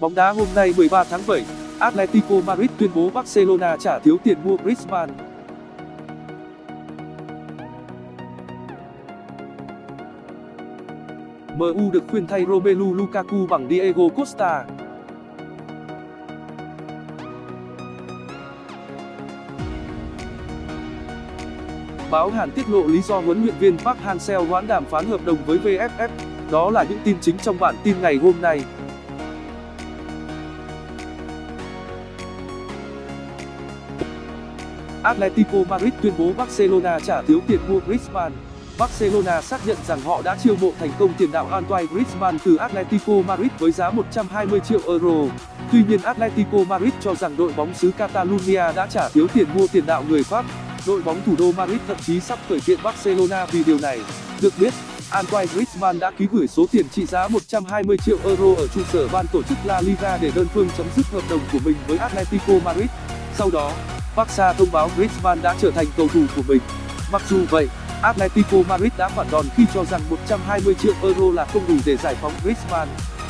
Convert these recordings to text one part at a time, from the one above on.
Bóng đá hôm nay 13 tháng 7, Atletico Madrid tuyên bố Barcelona trả thiếu tiền mua Griezmann. MU được khuyên thay Romelu Lukaku bằng Diego Costa. Báo Hàn tiết lộ lý do huấn luyện viên Park Hang-seo hoãn đàm phán hợp đồng với VFF. Đó là những tin chính trong bản tin ngày hôm nay. Atletico Madrid tuyên bố Barcelona trả thiếu tiền mua Griezmann. Barcelona xác nhận rằng họ đã chiêu mộ thành công tiền đạo Antoine Griezmann từ Atletico Madrid với giá 120 triệu euro. Tuy nhiên, Atletico Madrid cho rằng đội bóng xứ Catalonia đã trả thiếu tiền mua tiền đạo người Pháp. Đội bóng thủ đô Madrid thậm chí sắp khởi kiện Barcelona vì điều này. Được biết, Antoine Griezmann đã ký gửi số tiền trị giá 120 triệu euro ở trụ sở ban tổ chức La Liga để đơn phương chấm dứt hợp đồng của mình với Atletico Madrid. Sau đó, Barca thông báo Griezmann đã trở thành cầu thủ của mình. Mặc dù vậy, Atletico Madrid đã phản đòn khi cho rằng 120 triệu euro là không đủ để giải phóng Griezmann.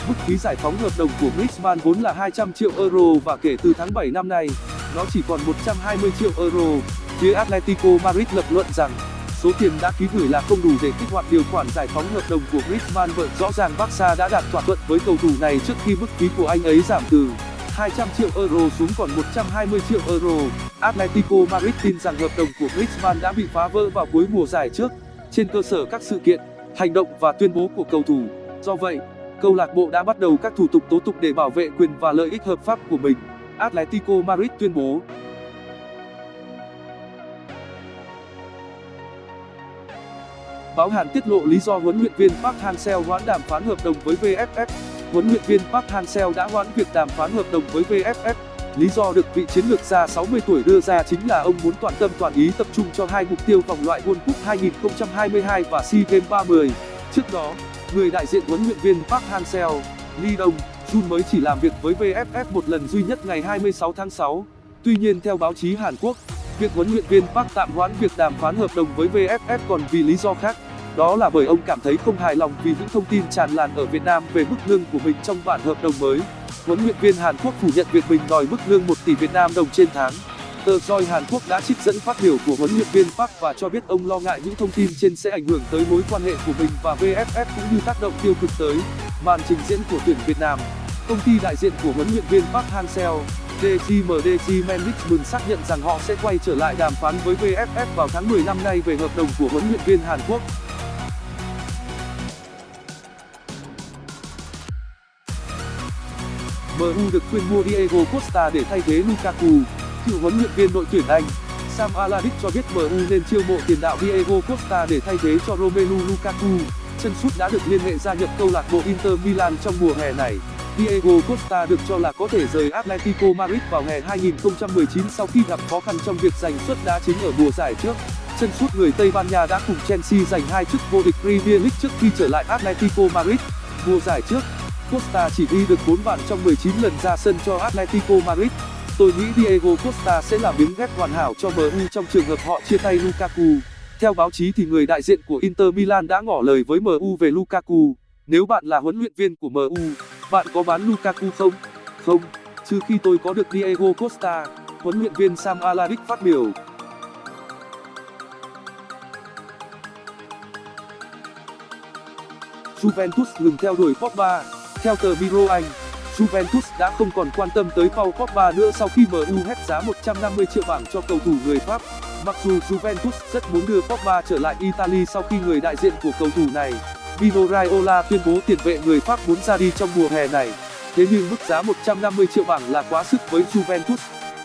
Mức phí giải phóng hợp đồng của Griezmann vốn là 200 triệu euro và kể từ tháng 7 năm nay, nó chỉ còn 120 triệu euro. Phía Atletico Madrid lập luận rằng số tiền đã ký gửi là không đủ để kích hoạt điều khoản giải phóng hợp đồng của Griezmann bởi rõ ràng Barca đã đạt thỏa thuận với cầu thủ này trước khi mức phí của anh ấy giảm từ 200 triệu euro xuống còn 120 triệu euro. Atletico Madrid tin rằng hợp đồng của Griezmann đã bị phá vỡ vào cuối mùa giải trước, trên cơ sở các sự kiện, hành động và tuyên bố của cầu thủ. Do vậy, câu lạc bộ đã bắt đầu các thủ tục tố tụng để bảo vệ quyền và lợi ích hợp pháp của mình. Atletico Madrid tuyên bố. Báo Hàn tiết lộ lý do huấn luyện viên Park Hang-seo hoãn đàm phán hợp đồng với VFF huấn luyện viên Park Hang-seo đã hoãn việc đàm phán hợp đồng với VFF. Lý do được vị chiến lược gia 60 tuổi đưa ra chính là ông muốn toàn tâm toàn ý tập trung cho hai mục tiêu vòng loại World Cup 2022 và SEA Games 30. Trước đó, người đại diện huấn luyện viên Park Hang-seo, Lee Dong Jun mới chỉ làm việc với VFF một lần duy nhất ngày 26 tháng 6. Tuy nhiên theo báo chí Hàn Quốc, việc huấn luyện viên Park tạm hoãn việc đàm phán hợp đồng với VFF còn vì lý do khác đó là bởi ông cảm thấy không hài lòng vì những thông tin tràn lan ở Việt Nam về mức lương của mình trong bản hợp đồng mới. Huấn luyện viên Hàn Quốc phủ nhận việc mình đòi mức lương 1 tỷ Việt Nam đồng trên tháng. Tờ Joy Hàn Quốc đã trích dẫn phát biểu của huấn luyện viên Park và cho biết ông lo ngại những thông tin trên sẽ ảnh hưởng tới mối quan hệ của mình và VFF cũng như tác động tiêu cực tới màn trình diễn của tuyển Việt Nam. Công ty đại diện của huấn luyện viên Park Hang-seo, DGMDG Management xác nhận rằng họ sẽ quay trở lại đàm phán với VFF vào tháng 10 năm nay về hợp đồng của huấn luyện viên Hàn Quốc. MU được khuyên mua Diego Costa để thay thế Lukaku. Cựu huấn luyện viên đội tuyển Anh Sam Allardyce cho biết MU nên chiêu mộ tiền đạo Diego Costa để thay thế cho Romelu Lukaku. Chân sút đã được liên hệ gia nhập câu lạc bộ Inter Milan trong mùa hè này. Diego Costa được cho là có thể rời Atletico Madrid vào hè 2019 sau khi gặp khó khăn trong việc giành suất đá chính ở mùa giải trước. Chân sút người Tây Ban Nha đã cùng Chelsea giành hai chức vô địch Premier League trước khi trở lại Atletico Madrid. Mùa giải trước, Costa chỉ ghi được 4 bàn trong 19 lần ra sân cho Atletico Madrid. Tôi nghĩ Diego Costa sẽ là miếng ghép hoàn hảo cho MU trong trường hợp họ chia tay Lukaku. Theo báo chí thì người đại diện của Inter Milan đã ngỏ lời với MU về Lukaku. Nếu bạn là huấn luyện viên của MU, bạn có bán Lukaku không? Không, trừ khi tôi có được Diego Costa, huấn luyện viên Sam Allardyce phát biểu. Juventus ngừng theo đuổi Pogba theo tờ Miro Anh, Juventus đã không còn quan tâm tới Paul Pogba nữa sau khi MU hét giá 150 triệu bảng cho cầu thủ người Pháp. Mặc dù Juventus rất muốn đưa Pogba trở lại Italy sau khi người đại diện của cầu thủ này, Mino Raiola tuyên bố tiền vệ người Pháp muốn ra đi trong mùa hè này. Thế nhưng mức giá 150 triệu bảng là quá sức với Juventus.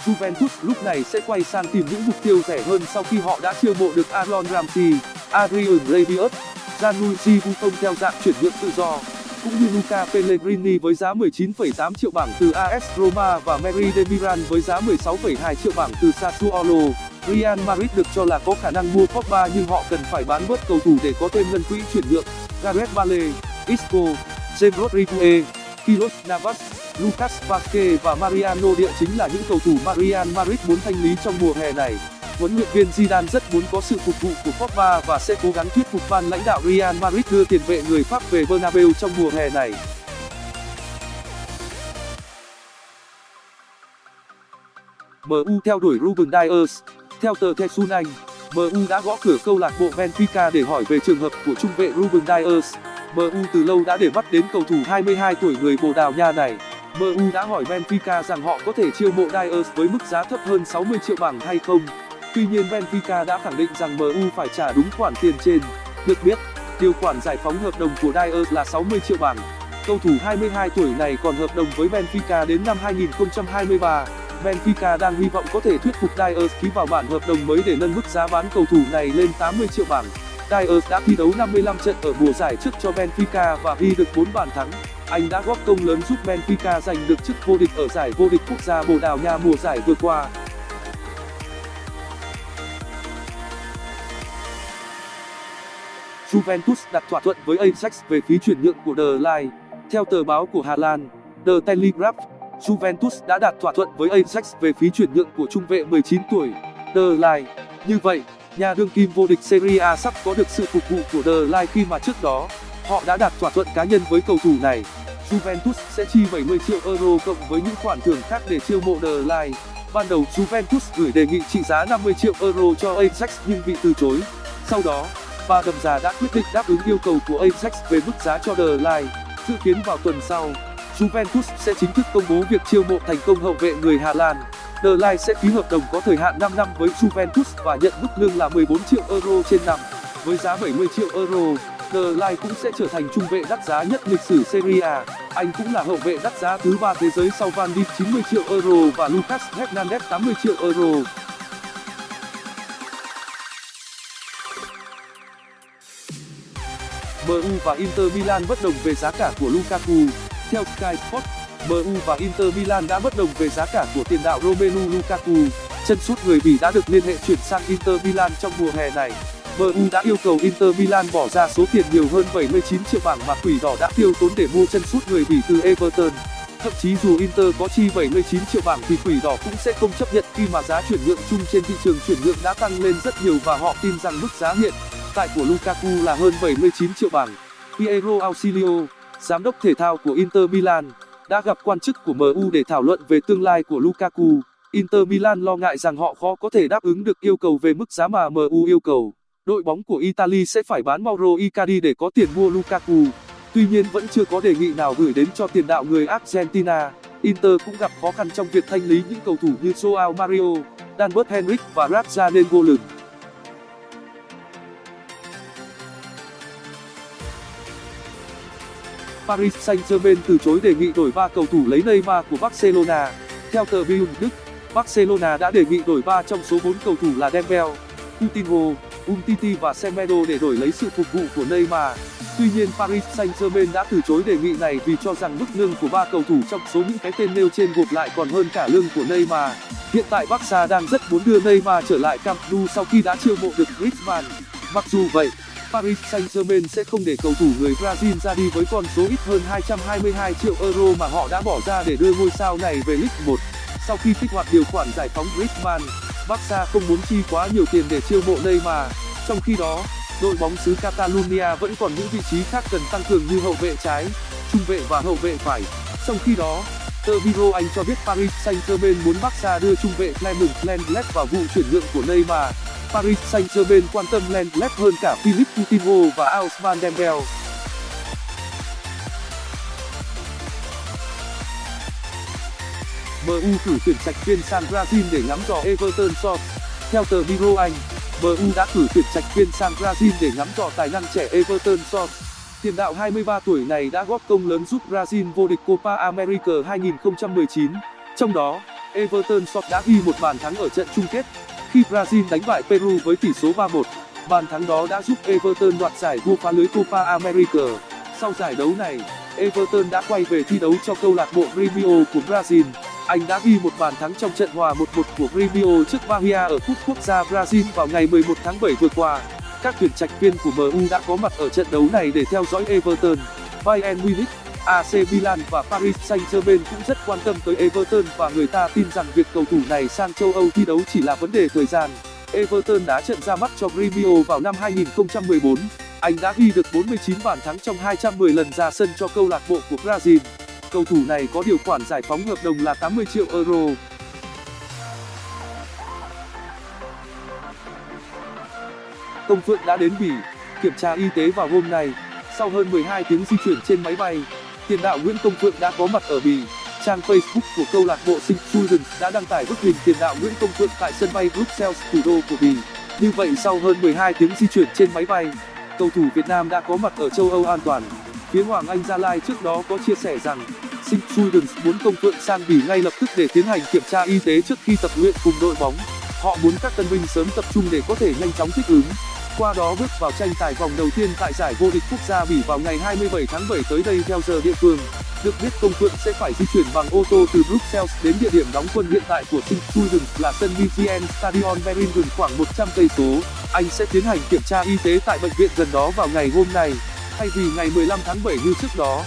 Juventus lúc này sẽ quay sang tìm những mục tiêu rẻ hơn sau khi họ đã chiêu mộ được Aaron Ramsey, Adrian Rabiot, Gianluigi Buffon theo dạng chuyển nhượng tự do cũng như Luca Pellegrini với giá 19,8 triệu bảng từ AS Roma và Mary Demiral với giá 16,2 triệu bảng từ Sassuolo. Real Madrid được cho là có khả năng mua Pogba nhưng họ cần phải bán bớt cầu thủ để có thêm ngân quỹ chuyển nhượng. Gareth Bale, Isco, James Rodriguez, Kylian Navas, Lucas Vazquez và Mariano Địa chính là những cầu thủ Real Madrid muốn thanh lý trong mùa hè này huấn luyện viên Zidane rất muốn có sự phục vụ của Pogba và sẽ cố gắng thuyết phục ban lãnh đạo Real Madrid đưa tiền vệ người Pháp về Bernabeu trong mùa hè này. MU theo đuổi Ruben Dias Theo tờ The Sun Anh, MU đã gõ cửa câu lạc bộ Benfica để hỏi về trường hợp của trung vệ Ruben Dias. MU từ lâu đã để mắt đến cầu thủ 22 tuổi người Bồ Đào Nha này. MU đã hỏi Benfica rằng họ có thể chiêu mộ Dias với mức giá thấp hơn 60 triệu bảng hay không. Tuy nhiên Benfica đã khẳng định rằng MU phải trả đúng khoản tiền trên. Được biết, điều khoản giải phóng hợp đồng của Dias là 60 triệu bảng. Cầu thủ 22 tuổi này còn hợp đồng với Benfica đến năm 2023. Benfica đang hy vọng có thể thuyết phục Dias ký vào bản hợp đồng mới để nâng mức giá bán cầu thủ này lên 80 triệu bảng. Dias đã thi đấu 55 trận ở mùa giải trước cho Benfica và ghi được 4 bàn thắng. Anh đã góp công lớn giúp Benfica giành được chức vô địch ở giải vô địch quốc gia Bồ Đào Nha mùa giải vừa qua. Juventus đặt thỏa thuận với Ajax về phí chuyển nhượng của The Line. Theo tờ báo của Hà Lan, The Telegraph, Juventus đã đạt thỏa thuận với Ajax về phí chuyển nhượng của trung vệ 19 tuổi, The Line. Như vậy, nhà đương kim vô địch Serie A sắp có được sự phục vụ của The Line khi mà trước đó, họ đã đạt thỏa thuận cá nhân với cầu thủ này. Juventus sẽ chi 70 triệu euro cộng với những khoản thưởng khác để chiêu mộ The Line. Ban đầu Juventus gửi đề nghị trị giá 50 triệu euro cho Ajax nhưng bị từ chối. Sau đó, và đầm già đã quyết định đáp ứng yêu cầu của Ajax về mức giá cho The Line. Dự kiến vào tuần sau, Juventus sẽ chính thức công bố việc chiêu mộ thành công hậu vệ người Hà Lan. The Line sẽ ký hợp đồng có thời hạn 5 năm với Juventus và nhận mức lương là 14 triệu euro trên năm. Với giá 70 triệu euro, The Line cũng sẽ trở thành trung vệ đắt giá nhất lịch sử Serie A. Anh cũng là hậu vệ đắt giá thứ ba thế giới sau Van Dijk 90 triệu euro và Lucas Hernandez 80 triệu euro. MU và Inter Milan bất đồng về giá cả của Lukaku. Theo Sky Sports, MU và Inter Milan đã bất đồng về giá cả của tiền đạo Romelu Lukaku. Chân sút người Bỉ đã được liên hệ chuyển sang Inter Milan trong mùa hè này. MU đã yêu cầu Inter Milan bỏ ra số tiền nhiều hơn 79 triệu bảng mà Quỷ Đỏ đã tiêu tốn để mua chân sút người Bỉ từ Everton. Thậm chí dù Inter có chi 79 triệu bảng thì Quỷ Đỏ cũng sẽ không chấp nhận khi mà giá chuyển nhượng chung trên thị trường chuyển nhượng đã tăng lên rất nhiều và họ tin rằng mức giá hiện tại của Lukaku là hơn 79 triệu bảng. Piero Ausilio, giám đốc thể thao của Inter Milan, đã gặp quan chức của MU để thảo luận về tương lai của Lukaku. Inter Milan lo ngại rằng họ khó có thể đáp ứng được yêu cầu về mức giá mà MU yêu cầu. Đội bóng của Italy sẽ phải bán Mauro Icardi để có tiền mua Lukaku. Tuy nhiên vẫn chưa có đề nghị nào gửi đến cho tiền đạo người Argentina. Inter cũng gặp khó khăn trong việc thanh lý những cầu thủ như Joao Mario, Danbert Henrik và Raja Nengolan. Paris Saint-Germain từ chối đề nghị đổi ba cầu thủ lấy Neymar của Barcelona. Theo tờ Bild Đức, Barcelona đã đề nghị đổi ba trong số 4 cầu thủ là Dembele, Coutinho, Umtiti và Semedo để đổi lấy sự phục vụ của Neymar. Tuy nhiên Paris Saint-Germain đã từ chối đề nghị này vì cho rằng mức lương của ba cầu thủ trong số những cái tên nêu trên gộp lại còn hơn cả lương của Neymar. Hiện tại Barca đang rất muốn đưa Neymar trở lại Camp Nou sau khi đã chiêu mộ được Griezmann. Mặc dù vậy, Paris Saint-Germain sẽ không để cầu thủ người Brazil ra đi với con số ít hơn 222 triệu euro mà họ đã bỏ ra để đưa ngôi sao này về League 1. Sau khi kích hoạt điều khoản giải phóng Griezmann, Barca không muốn chi quá nhiều tiền để chiêu mộ Neymar. Trong khi đó, đội bóng xứ Catalonia vẫn còn những vị trí khác cần tăng cường như hậu vệ trái, trung vệ và hậu vệ phải. Trong khi đó, tờ Biro Anh cho biết Paris Saint-Germain muốn Barca đưa trung vệ Clement Lenglet vào vụ chuyển nhượng của Neymar. Paris Saint-Germain quan tâm Lenglet hơn cả Philippe Coutinho và Ousmane Dembele. MU cử tuyển trạch viên sang Brazil để ngắm trò Everton Source. Theo tờ Biro Anh, MU đã cử tuyển trạch viên sang Brazil để ngắm trò tài năng trẻ Everton Source. Tiền đạo 23 tuổi này đã góp công lớn giúp Brazil vô địch Copa America 2019. Trong đó, Everton Source đã ghi một bàn thắng ở trận chung kết khi Brazil đánh bại Peru với tỷ số 3-1. Bàn thắng đó đã giúp Everton đoạt giải vua phá lưới Copa America. Sau giải đấu này, Everton đã quay về thi đấu cho câu lạc bộ Grêmio của Brazil. Anh đã ghi một bàn thắng trong trận hòa 1-1 của Grêmio trước Bahia ở cúp quốc gia Brazil vào ngày 11 tháng 7 vừa qua. Các tuyển trạch viên của MU đã có mặt ở trận đấu này để theo dõi Everton, Bayern Munich, AC Milan và Paris Saint-Germain cũng rất quan tâm tới Everton và người ta tin rằng việc cầu thủ này sang châu Âu thi đấu chỉ là vấn đề thời gian. Everton đá trận ra mắt cho Gremio vào năm 2014. Anh đã ghi được 49 bàn thắng trong 210 lần ra sân cho câu lạc bộ của Brazil. Cầu thủ này có điều khoản giải phóng hợp đồng là 80 triệu euro. Công Phượng đã đến Bỉ kiểm tra y tế vào hôm nay. Sau hơn 12 tiếng di chuyển trên máy bay, tiền đạo Nguyễn Công Phượng đã có mặt ở Bỉ. Trang Facebook của câu lạc bộ St. Students đã đăng tải bức hình tiền đạo Nguyễn Công Phượng tại sân bay Bruxelles, thủ đô của Bỉ. Như vậy sau hơn 12 tiếng di chuyển trên máy bay, cầu thủ Việt Nam đã có mặt ở châu Âu an toàn. Phía Hoàng Anh Gia Lai trước đó có chia sẻ rằng St. Students muốn Công Phượng sang Bỉ ngay lập tức để tiến hành kiểm tra y tế trước khi tập luyện cùng đội bóng. Họ muốn các tân binh sớm tập trung để có thể nhanh chóng thích ứng qua đó bước vào tranh tài vòng đầu tiên tại giải vô địch quốc gia bỉ vào ngày 27 tháng 7 tới đây theo giờ địa phương. Được biết công phượng sẽ phải di chuyển bằng ô tô từ bruxelles đến địa điểm đóng quân hiện tại của st là sân vpn stadion berlin khoảng 100 cây số. Anh sẽ tiến hành kiểm tra y tế tại bệnh viện gần đó vào ngày hôm nay, thay vì ngày 15 tháng 7 như trước đó.